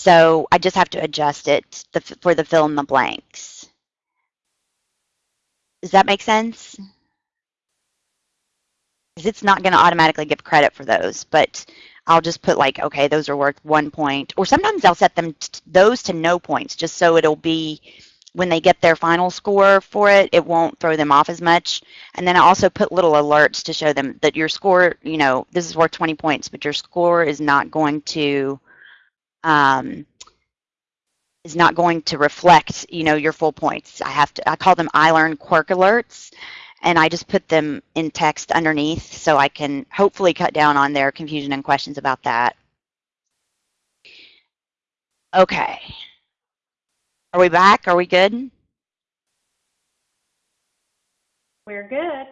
So I just have to adjust it for the fill in the blanks. Does that make sense? Because it's not going to automatically give credit for those, but I'll just put like, okay, those are worth one point. Or sometimes I'll set them those to no points, just so it'll be when they get their final score for it, it won't throw them off as much. And then I also put little alerts to show them that your score, you know, this is worth 20 points, but your score is not going to um, is not going to reflect, you know, your full points. I have to, I call them iLearn quirk alerts, and I just put them in text underneath so I can hopefully cut down on their confusion and questions about that. Okay. Are we back? Are we good? We're good.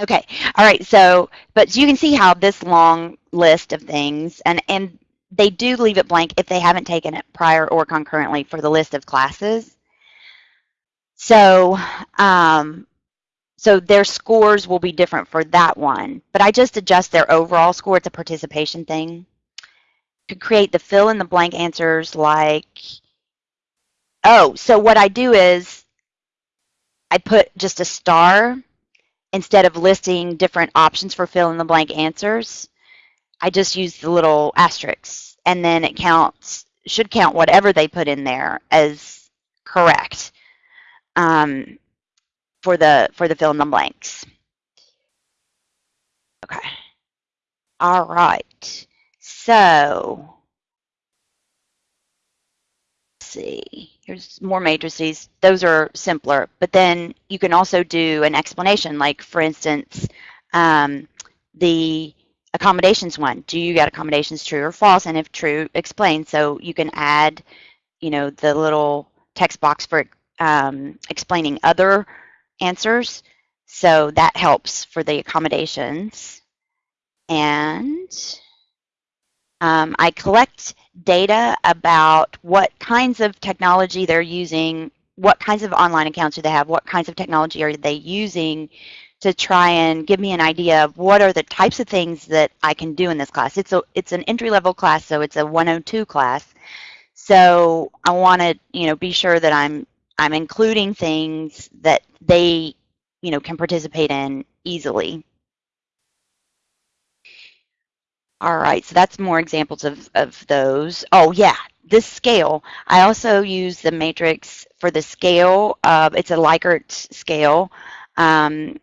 Okay. All right. So, but you can see how this long list of things, and, and they do leave it blank if they haven't taken it prior or concurrently for the list of classes. So, um, so their scores will be different for that one, but I just adjust their overall score. It's a participation thing. To create the fill in the blank answers like Oh, so what I do is I put just a star instead of listing different options for fill in the blank answers. I just use the little asterisks and then it counts, should count whatever they put in there as correct um, for the for the fill in the blanks. Okay. All right. So see, here's more matrices. Those are simpler, but then you can also do an explanation, like for instance, um, the accommodations one. Do you get accommodations true or false? And if true, explain. So you can add, you know, the little text box for um, explaining other answers. So that helps for the accommodations. And um, I collect data about what kinds of technology they're using, what kinds of online accounts do they have, what kinds of technology are they using to try and give me an idea of what are the types of things that I can do in this class. It's a it's an entry level class, so it's a 102 class. So I want to you know be sure that I'm I'm including things that they you know can participate in easily. All right, so that's more examples of, of those. Oh, yeah, this scale. I also use the matrix for the scale. Uh, it's a Likert scale um,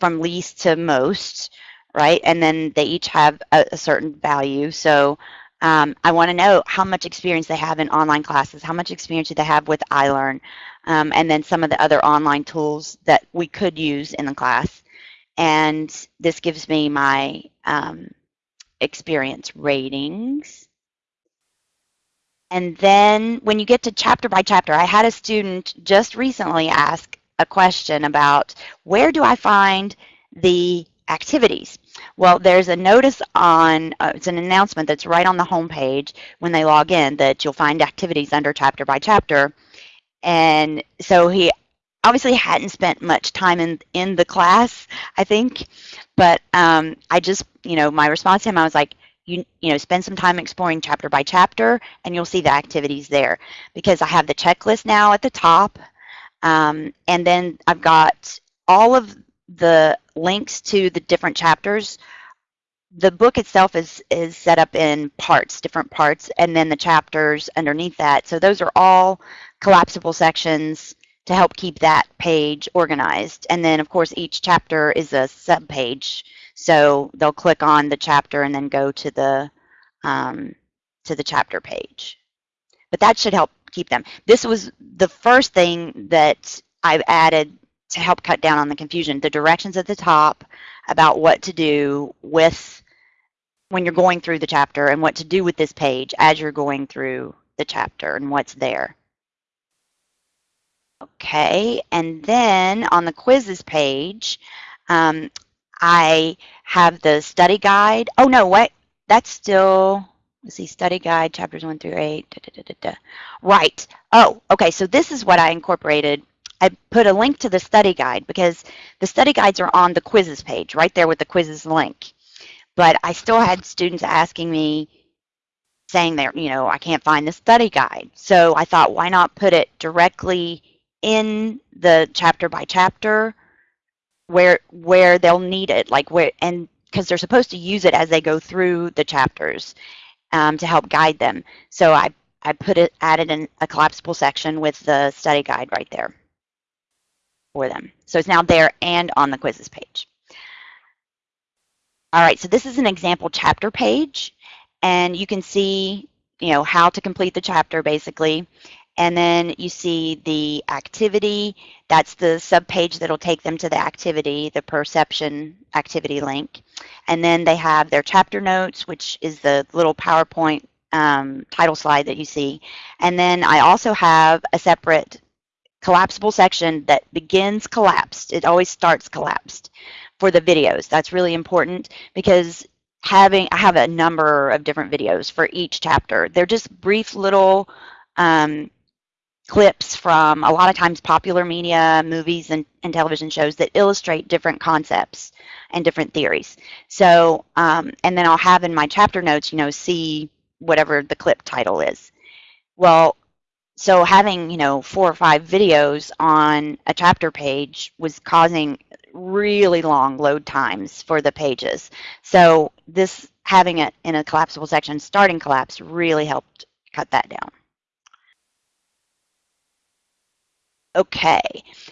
from least to most, right? And then they each have a, a certain value. So um, I want to know how much experience they have in online classes, how much experience do they have with iLearn, um, and then some of the other online tools that we could use in the class. And this gives me my um, experience ratings. And then when you get to chapter by chapter, I had a student just recently ask a question about where do I find the activities? Well, there's a notice on, uh, it's an announcement that's right on the home page when they log in that you'll find activities under chapter by chapter. And so he obviously hadn't spent much time in, in the class, I think, but um, I just, you know, my response to him, I was like, you, you know, spend some time exploring chapter by chapter and you'll see the activities there because I have the checklist now at the top um, and then I've got all of the links to the different chapters. The book itself is, is set up in parts, different parts, and then the chapters underneath that. So those are all collapsible sections to help keep that page organized. And then, of course, each chapter is a sub-page. So they'll click on the chapter and then go to the um, to the chapter page. But that should help keep them. This was the first thing that I've added to help cut down on the confusion. The directions at the top about what to do with when you're going through the chapter and what to do with this page as you're going through the chapter and what's there. Okay, and then on the quizzes page, um, I have the study guide. Oh no, what? That's still, let's see, study guide, chapters one through eight. Da, da, da, right. Oh, okay, so this is what I incorporated. I put a link to the study guide because the study guides are on the quizzes page, right there with the quizzes link. But I still had students asking me, saying that, you know, I can't find the study guide. So I thought, why not put it directly in the chapter by chapter where where they'll need it, like where and because they're supposed to use it as they go through the chapters um, to help guide them. So I I put it added in a collapsible section with the study guide right there for them. So it's now there and on the quizzes page. All right, so this is an example chapter page, and you can see, you know, how to complete the chapter basically. And then you see the activity. That's the subpage that'll take them to the activity, the perception activity link. And then they have their chapter notes, which is the little PowerPoint um, title slide that you see. And then I also have a separate collapsible section that begins collapsed. It always starts collapsed for the videos. That's really important because having I have a number of different videos for each chapter. They're just brief little um, clips from a lot of times popular media, movies, and, and television shows that illustrate different concepts and different theories. So, um, and then I'll have in my chapter notes, you know, see whatever the clip title is. Well, so having, you know, four or five videos on a chapter page was causing really long load times for the pages. So this having it in a collapsible section starting collapse really helped cut that down. Okay,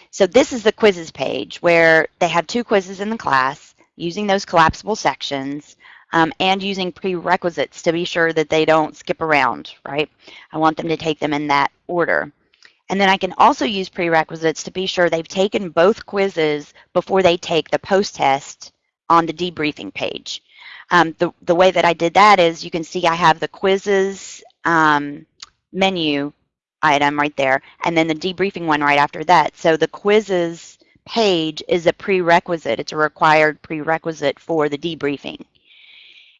so this is the quizzes page where they have two quizzes in the class using those collapsible sections um, and using prerequisites to be sure that they don't skip around, right? I want them to take them in that order. And then I can also use prerequisites to be sure they've taken both quizzes before they take the post-test on the debriefing page. Um, the, the way that I did that is you can see I have the quizzes um, menu item right there, and then the debriefing one right after that. So the quizzes page is a prerequisite. It's a required prerequisite for the debriefing.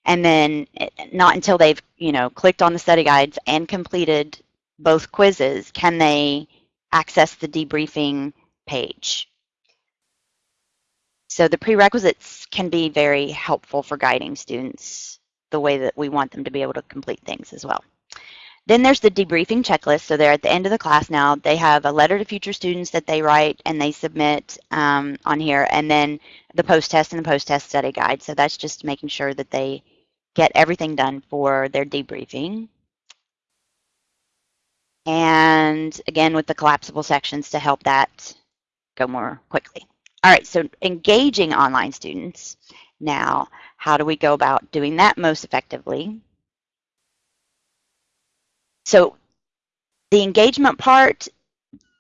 And then not until they've, you know, clicked on the study guides and completed both quizzes can they access the debriefing page. So the prerequisites can be very helpful for guiding students the way that we want them to be able to complete things as well. Then there's the debriefing checklist. So they're at the end of the class now. They have a letter to future students that they write and they submit um, on here, and then the post-test and the post-test study guide. So that's just making sure that they get everything done for their debriefing. And again, with the collapsible sections to help that go more quickly. All right, so engaging online students. Now, how do we go about doing that most effectively? So the engagement part,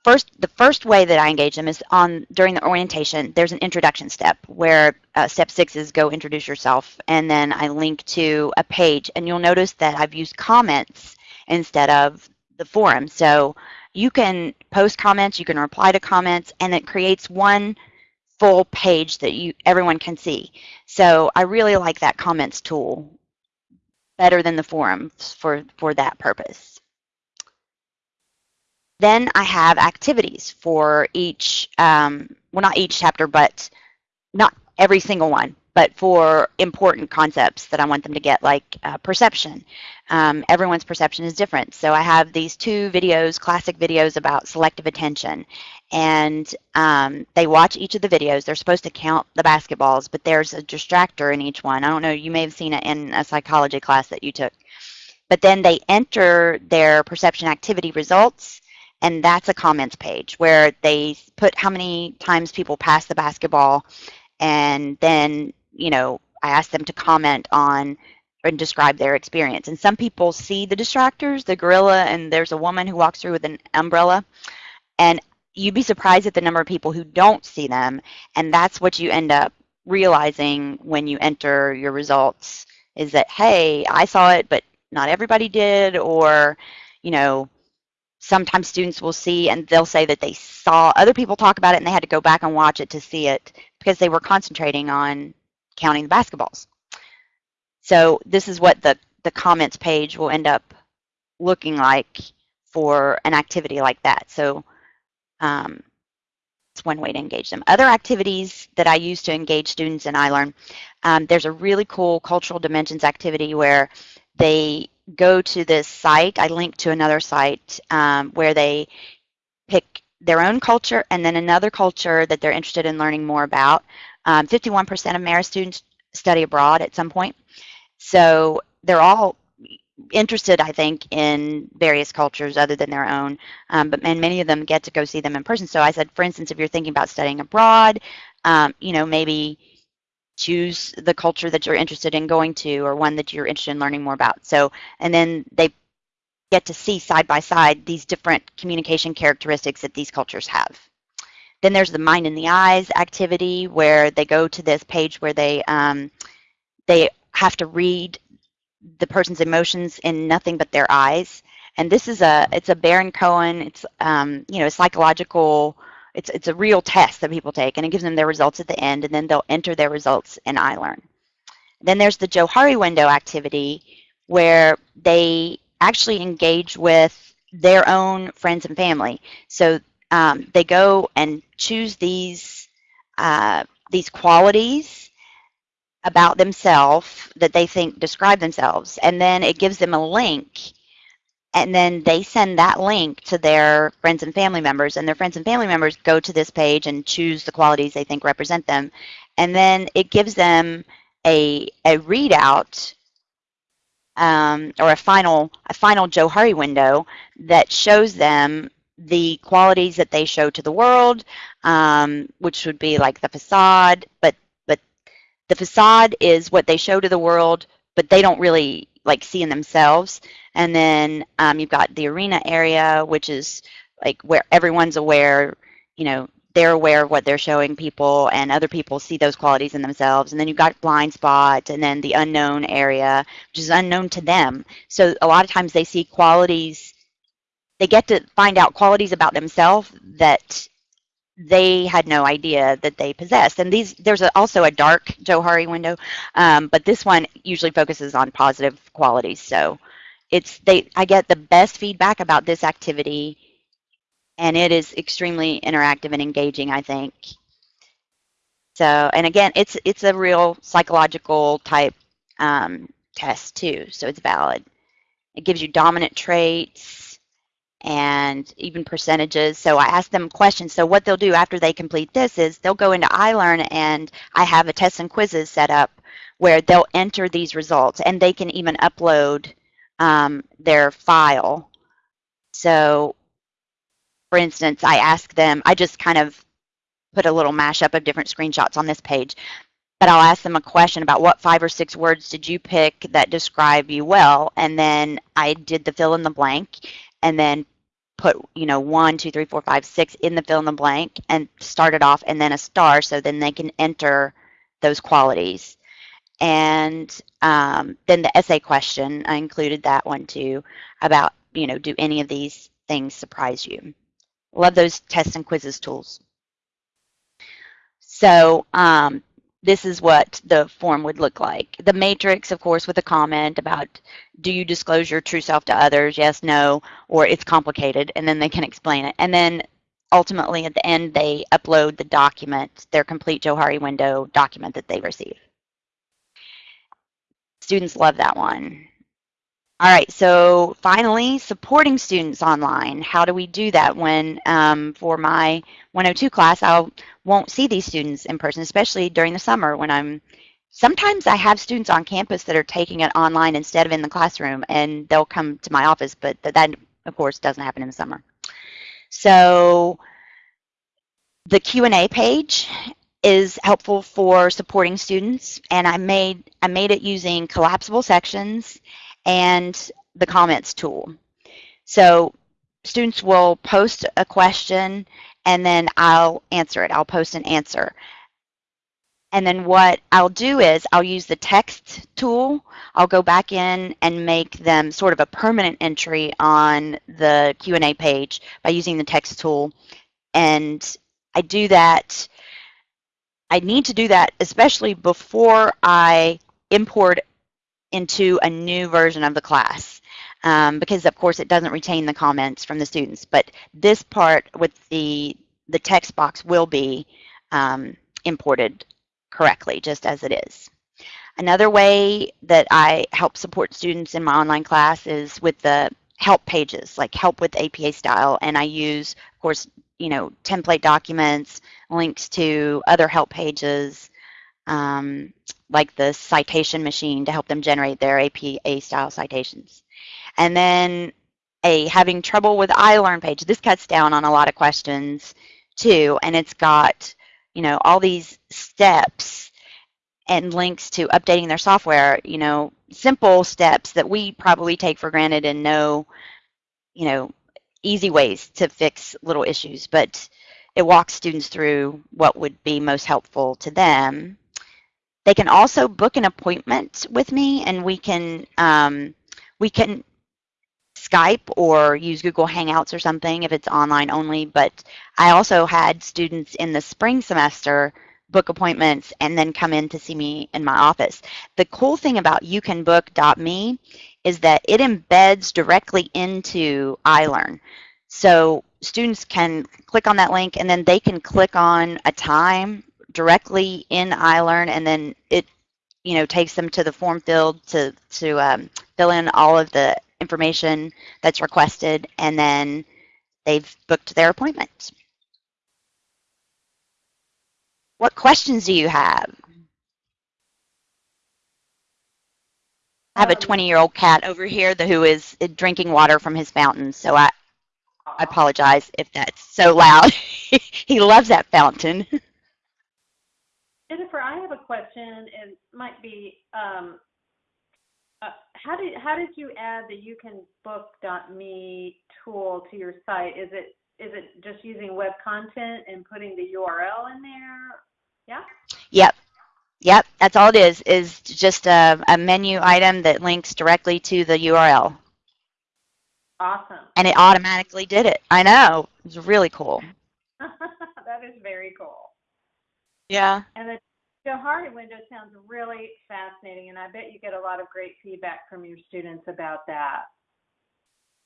first, the first way that I engage them is on during the orientation. There's an introduction step where uh, step six is go introduce yourself, and then I link to a page, and you'll notice that I've used comments instead of the forum. So you can post comments, you can reply to comments, and it creates one full page that you everyone can see. So I really like that comments tool better than the forums for, for that purpose. Then I have activities for each, um, well not each chapter, but not every single one, but for important concepts that I want them to get, like uh, perception. Um, everyone's perception is different. So I have these two videos, classic videos about selective attention. And um, they watch each of the videos. They're supposed to count the basketballs, but there's a distractor in each one. I don't know, you may have seen it in a psychology class that you took. But then they enter their perception activity results and that's a comments page where they put how many times people pass the basketball and then you know, I ask them to comment on and describe their experience. And some people see the distractors, the gorilla, and there's a woman who walks through with an umbrella. And you'd be surprised at the number of people who don't see them. And that's what you end up realizing when you enter your results is that, hey, I saw it, but not everybody did. Or, you know, sometimes students will see and they'll say that they saw other people talk about it and they had to go back and watch it to see it because they were concentrating on counting the basketballs. So this is what the, the comments page will end up looking like for an activity like that. So um, it's one way to engage them. Other activities that I use to engage students in iLearn, um, there's a really cool cultural dimensions activity where they go to this site. I link to another site um, where they pick their own culture and then another culture that they're interested in learning more about. 51% um, of Marist students study abroad at some point. So they're all interested, I think, in various cultures other than their own, um, but and many of them get to go see them in person. So I said, for instance, if you're thinking about studying abroad, um, you know, maybe choose the culture that you're interested in going to or one that you're interested in learning more about. So, and then they get to see side by side these different communication characteristics that these cultures have. Then there's the mind in the eyes activity where they go to this page where they um, they have to read the person's emotions in nothing but their eyes. And this is a it's a Baron Cohen. It's um, you know psychological. It's it's a real test that people take, and it gives them their results at the end, and then they'll enter their results in iLearn. Then there's the Johari window activity, where they actually engage with their own friends and family. So um, they go and choose these uh, these qualities about themselves that they think describe themselves, and then it gives them a link, and then they send that link to their friends and family members, and their friends and family members go to this page and choose the qualities they think represent them, and then it gives them a a readout um, or a final a final Johari window that shows them the qualities that they show to the world, um, which would be like the facade, but but the facade is what they show to the world, but they don't really like see in themselves. And then um, you've got the arena area, which is like where everyone's aware, you know, they're aware of what they're showing people and other people see those qualities in themselves. And then you've got blind spot and then the unknown area, which is unknown to them. So a lot of times they see qualities, they get to find out qualities about themselves that they had no idea that they possessed. And these, there's a, also a dark Johari window, um, but this one usually focuses on positive qualities. So it's they, I get the best feedback about this activity, and it is extremely interactive and engaging. I think. So, and again, it's it's a real psychological type um, test too, so it's valid. It gives you dominant traits and even percentages. So I ask them questions. So what they'll do after they complete this is they'll go into iLearn and I have a test and quizzes set up where they'll enter these results and they can even upload um, their file. So for instance, I ask them, I just kind of put a little mashup of different screenshots on this page, but I'll ask them a question about what five or six words did you pick that describe you well, and then I did the fill in the blank, and then put you know one two three four five six in the fill in the blank and start it off and then a star so then they can enter those qualities. And um, then the essay question i included that one too about you know do any of these things surprise you? Love those tests and quizzes tools. So um, this is what the form would look like. The matrix, of course, with a comment about do you disclose your true self to others? Yes, no, or it's complicated, and then they can explain it. And then ultimately at the end, they upload the document, their complete Johari window document that they receive. Students love that one. All right, so finally, supporting students online. How do we do that when, um, for my 102 class, I won't see these students in person, especially during the summer when I'm, sometimes I have students on campus that are taking it online instead of in the classroom, and they'll come to my office, but that, of course, doesn't happen in the summer. So the Q&A page is helpful for supporting students, and I made, I made it using collapsible sections and the comments tool. So students will post a question and then I'll answer it. I'll post an answer. And then what I'll do is I'll use the text tool. I'll go back in and make them sort of a permanent entry on the Q&A page by using the text tool. And I do that, I need to do that especially before I import into a new version of the class. Um, because of course it doesn't retain the comments from the students. But this part with the, the text box will be um, imported correctly, just as it is. Another way that I help support students in my online class is with the help pages, like help with APA style. And I use, of course, you know, template documents, links to other help pages, um, like the citation machine to help them generate their APA style citations. And then a having trouble with iLearn page. This cuts down on a lot of questions too, and it's got, you know, all these steps and links to updating their software, you know, simple steps that we probably take for granted and know, you know, easy ways to fix little issues, but it walks students through what would be most helpful to them. They can also book an appointment with me and we can, um, we can Skype or use Google Hangouts or something if it's online only, but I also had students in the spring semester book appointments and then come in to see me in my office. The cool thing about youcanbook.me is that it embeds directly into iLearn. So students can click on that link and then they can click on a time directly in iLearn and then it you know takes them to the form field to to um, fill in all of the information that's requested and then they've booked their appointment. What questions do you have? I have a Um, 20 year old cat over here who is drinking water from his fountain, so I, I apologize if that's so loud. he loves that fountain. Jennifer, I have a question. It might be, um, uh, how did how did you add the youcanbook.me tool to your site? Is it is it just using web content and putting the URL in there? Yeah. Yep. Yep, that's all it is, is just a, a menu item that links directly to the URL. Awesome. And it automatically did it. I know. It was really cool. that is very cool. Yeah. And the Johari window sounds really fascinating, and I bet you get a lot of great feedback from your students about that.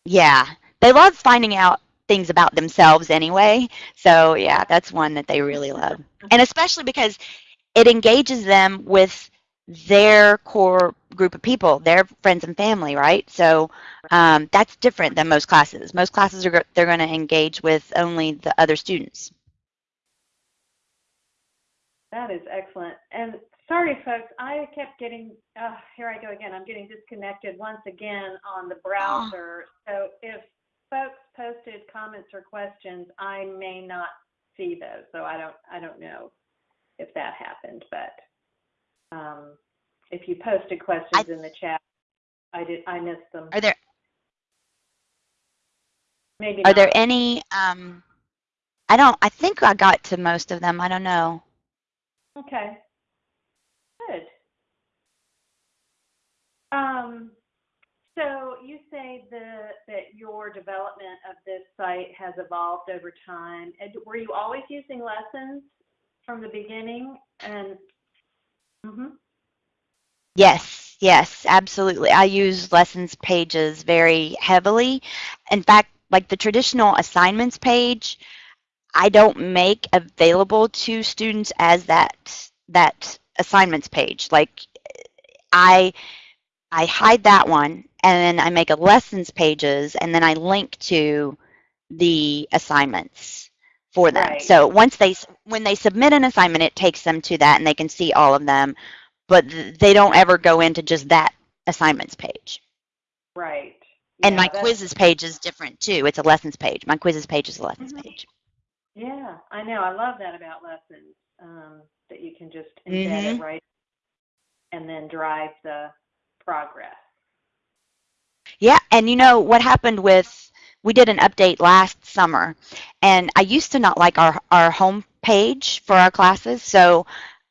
Yeah. They love finding out things about themselves anyway. So, yeah, that's one that they really love. And especially because it engages them with their core group of people, their friends and family, right? So um, that's different than most classes. Most classes are they're going to engage with only the other students. That is excellent. And sorry, folks, I kept getting, uh, here I go again. I'm getting disconnected once again on the browser. So if folks posted comments or questions, I may not see those. So I don't, I don't know if that happened, but um, if you posted questions I- in the chat, I did, I missed them. Are there Maybe are there any um I don't I think I got to most of them. I don't know. Okay. Good. Um, so you say the, that your development of this site has evolved over time. And were you always using lessons from the beginning? And mhm. Yes, yes, absolutely. I use lessons pages very heavily. In fact, like the traditional assignments page, I don't make available to students as that that assignments page. Like I I hide that one and then I make a lessons pages and then I link to the assignments for them. Right. So once they when they submit an assignment it takes them to that and they can see all of them, but they don't ever go into just that assignments page. right. And Yeah, my quizzes page is different too. It's a lessons page. My quizzes page is a lessons Mhm. page. Yeah, I know. I love that about lessons. Um, that you can just embed Mhm. it right, and then drive the progress. Yeah, and you know what happened with we did an update last summer, and I used to not like our our home page for our classes, so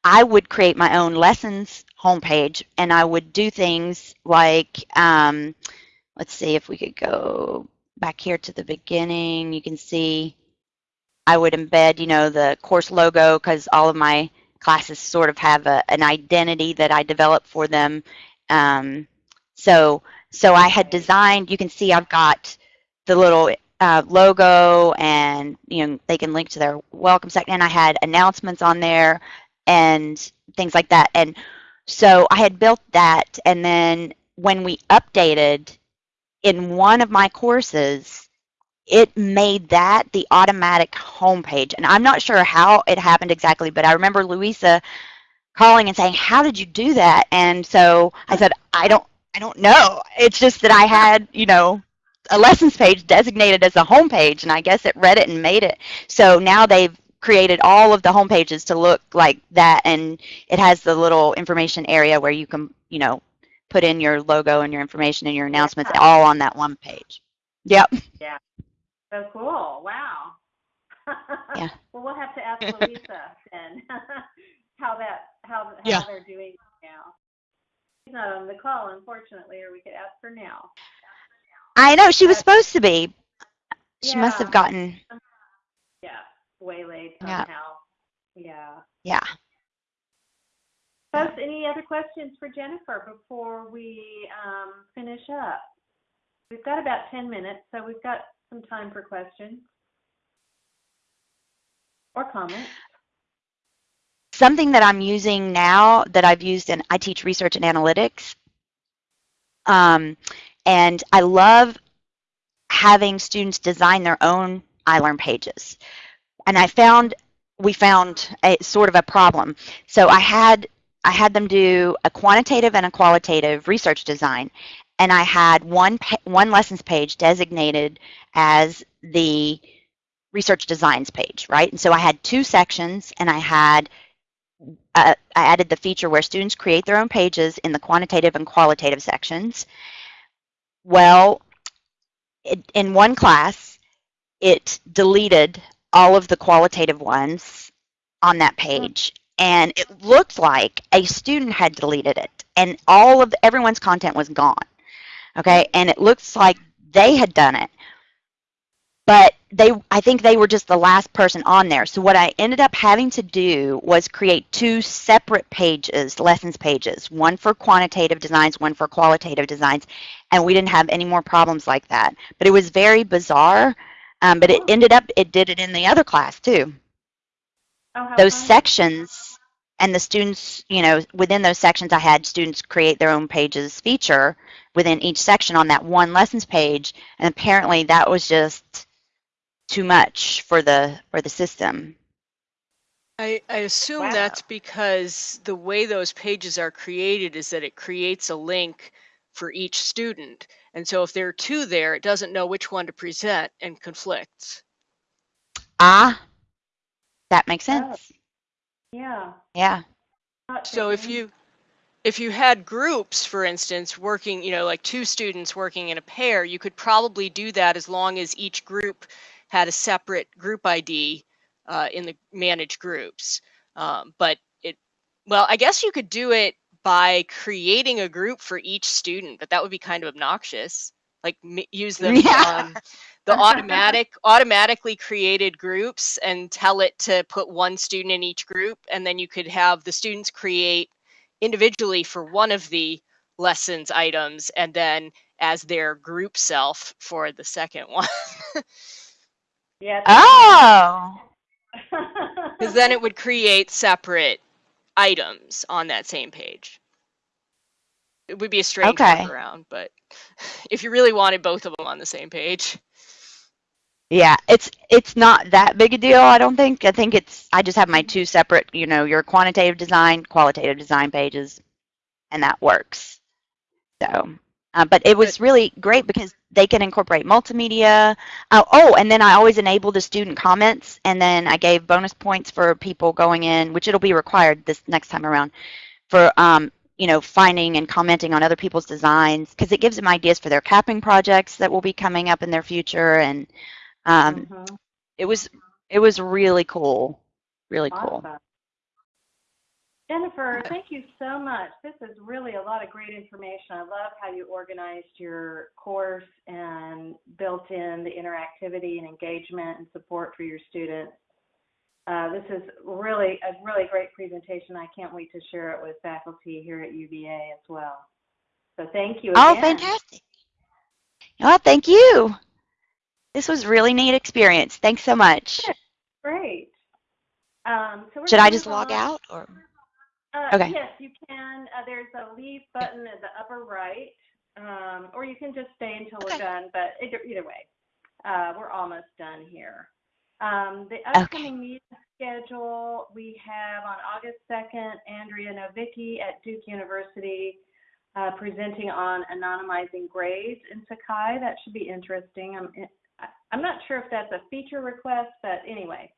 I would create my own lessons homepage, and I would do things like, um, let's see if we could go back here to the beginning. You can see I would embed, you know, the course logo because all of my classes sort of have a, an identity that I develop for them. Um, so so I had designed, you can see I've got the little uh, logo and, you know, they can link to their welcome section. And I had announcements on there and things like that. And So I had built that, and then when we updated in one of my courses, it made that the automatic homepage. And I'm not sure how it happened exactly, but I remember Louisa calling and saying, "How did you do that?" And so I said, "I don't, I don't know. It's just that I had, you know, a lessons page designated as a home page, and I guess it read it and made it. So now they've created all of the home pages to look like that, and it has the little information area where you can, you know, put in your logo and your information and your announcements all on that one page. Yep. Yeah. So cool. Wow. Yeah. Well, we'll have to ask Louisa then how that how how Yeah. they're doing now. She's not on the call, unfortunately, or we could ask her now. I know she was supposed to be. She must have gotten. Yeah, waylaid Yeah. somehow. Yeah. Yeah. Folks, any other questions for Jennifer before we um, finish up? We've got about 10 minutes, so we've got some time for questions or comments. something that I'm using now that I've used in I teach research and analytics. Um, and I love having students design their own iLearn pages. And I found we found a sort of a problem. So I had I had them do a quantitative and a qualitative research design, and I had one one lessons page designated as the research designs page, right? And so I had two sections, and I had uh, I added the feature where students create their own pages in the quantitative and qualitative sections. Well, it, in one class, it deleted all of the qualitative ones on that page. And it looked like a student had deleted it, and all of everyone's content was gone. Okay, and it looks like they had done it, but they I think they were just the last person on there. So what I ended up having to do was create two separate pages, lessons pages, one for quantitative designs, one for qualitative designs, and we didn't have any more problems like that. But it was very bizarre. Um, but it Oh. ended up it did it in the other class too. Oh, Those fun. sections and the students, you know, within those sections I had students create their own pages feature within each section on that one lessons page and apparently that was just too much for the for the system. I, I assume Wow. that's because the way those pages are created is that it creates a link for each student. And so if there are two there, it doesn't know which one to present and conflicts. Ah, that makes sense. Yeah. Yeah. So if you if you had groups, for instance, working, you know, like two students working in a pair, you could probably do that as long as each group had a separate group ID uh, in the managed groups. Um, but it, well, I guess you could do it by creating a group for each student, but that would be kind of obnoxious. Like m- use the Yeah. um, the automatic automatically created groups and tell it to put one student in each group, and then you could have the students create individually for one of the lessons items and then as their group self for the second one yeah. Oh. because then it would create separate items on that same page it would be a strange Okay. workaround but if you really wanted both of them on the same page Yeah, it's it's not that big a deal, I don't think. I think it's I just have my two separate, you know, your quantitative design, qualitative design pages, and that works. So, uh, but it was really great because they can incorporate multimedia. Uh, oh, and then I always enable the student comments, and then I gave bonus points for people going in, which it'll be required this next time around, for um, you know, finding and commenting on other people's designs because it gives them ideas for their capping projects that will be coming up in their future and um, Mhm. it was it was really cool really cool Jennifer, thank you so much. This is really a lot of great information. I love how you organized your course and built in the interactivity and engagement and support for your students. Uh, this is really a really great presentation. I can't wait to share it with faculty here at UVA as well. So thank you oh fantastic oh thank you this was a really neat experience thanks so much Great. Um, so we're should i just move log out or Uh, Okay. Yes, you can. Uh, there's a leave button at the upper right, um, or you can just stay until we're done. But either, either way, uh, we're almost done here. Um, the Okay. upcoming meeting schedule we have on August 2nd, Andrea Novicki at Duke University uh, presenting on anonymizing grades in Sakai. That should be interesting. I'm, I'm not sure if that's a feature request, but anyway,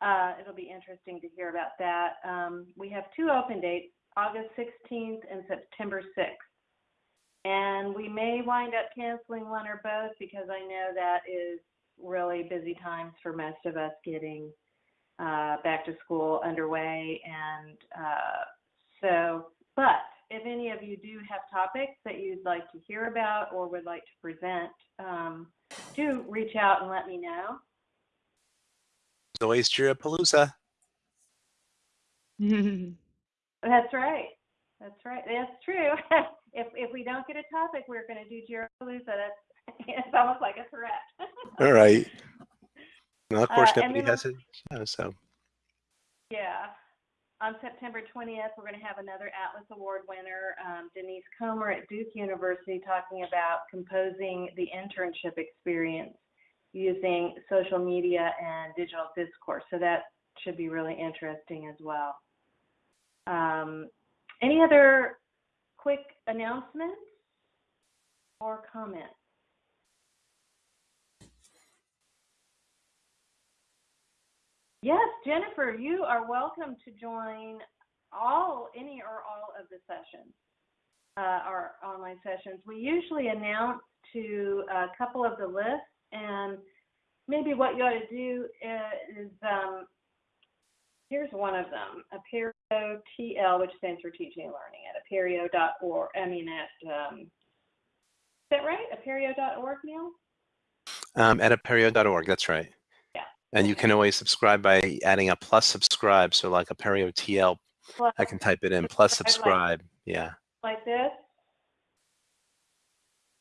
uh, it'll be interesting to hear about that. Um, we have two open dates, August 16th and September 6th. And we may wind up canceling one or both because I know that is really busy times for most of us getting uh, back to school underway. And uh, so, but if any of you do have topics that you'd like to hear about or would like to present, um, do reach out and let me know. Always Jirapalooza. That's right. That's right. That's true. if if we don't get a topic, we're going to do Jirapalooza. That's it's almost like a threat. All right. Well, of course, Uh, nobody has it. So, yeah. On September 20th, we're going to have another Atlas Award winner, um, Denise Comer at Duke University, talking about composing the internship experience using social media and digital discourse. So that should be really interesting as well. Um, any other quick announcements or comments? Yes, Jennifer, you are welcome to join all, any or all of the sessions, uh, our online sessions. We usually announce to a couple of the lists, and maybe what you ought to do is, um, here's one of them, Apereo TL, which stands for Teaching and Learning at apereo.org. I mean, at, um, is that right? Apereo.org, Neil? um, at apereo.org, that's right. And you can always subscribe by adding a plus subscribe. So, like Apereo TL, Plus, I can type it in plus Subscribe subscribe. Yeah. like this?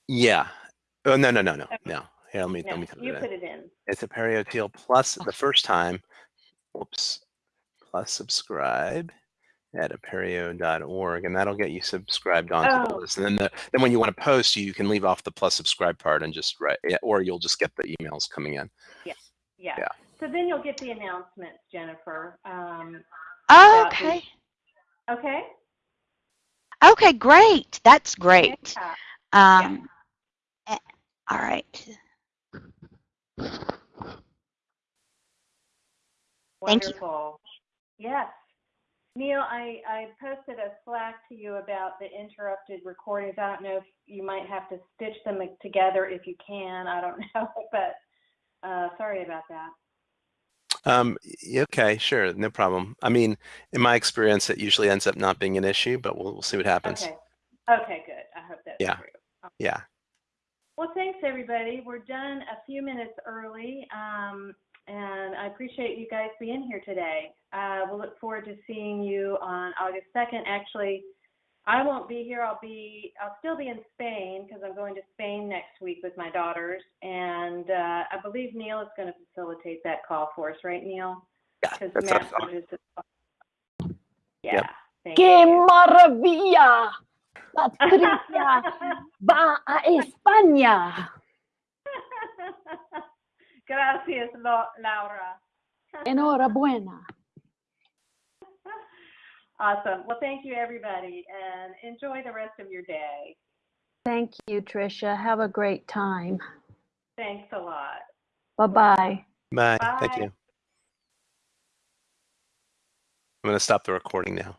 Yeah. Oh, no, no, no, no, Okay. no. Here, let me, No, let me type you it put in. it in. It's Apereo TL plus the first time. Whoops. Plus subscribe at apereo.org and that'll get you subscribed onto the Oh. list. And then the, then when you want to post, you can leave off the plus subscribe part and just write, or you'll just get the emails coming in. Yeah. Yeah. So then you'll get the announcements, Jennifer. Um, About the- okay. okay? Okay, great. That's great. Yeah. Um, eh, all right. Thank you. Wonderful. Yes. Neil, I, I posted a Slack to you about the interrupted recordings. I don't know if you might have to stitch them together if you can. I don't know, but uh, sorry about that. Um, okay, sure, no problem. I mean, in my experience, it usually ends up not being an issue, but we'll, we'll see what happens. Okay. Okay, good. I hope that's Yeah. true. Yeah. Well, thanks, everybody. We're done a few minutes early, um, and I appreciate you guys being here today. Uh, we'll look forward to seeing you on August 2nd. Actually, I won't be here. I'll be, I'll still be in Spain because I'm going to Spain next week with my daughters, and uh, I believe Neil is going to facilitate that call for us, right, Neil? Yeah, Because that's Matt what is Yeah. Yep. ¡Qué you. maravilla! Patricia va a España. Gracias, Lo- Laura. Enhorabuena. Awesome. Well, thank you, everybody, and enjoy the rest of your day. Thank you, Tricia. Have a great time. Thanks a lot. Bye-bye. Bye. Thank you. I'm going to stop the recording now.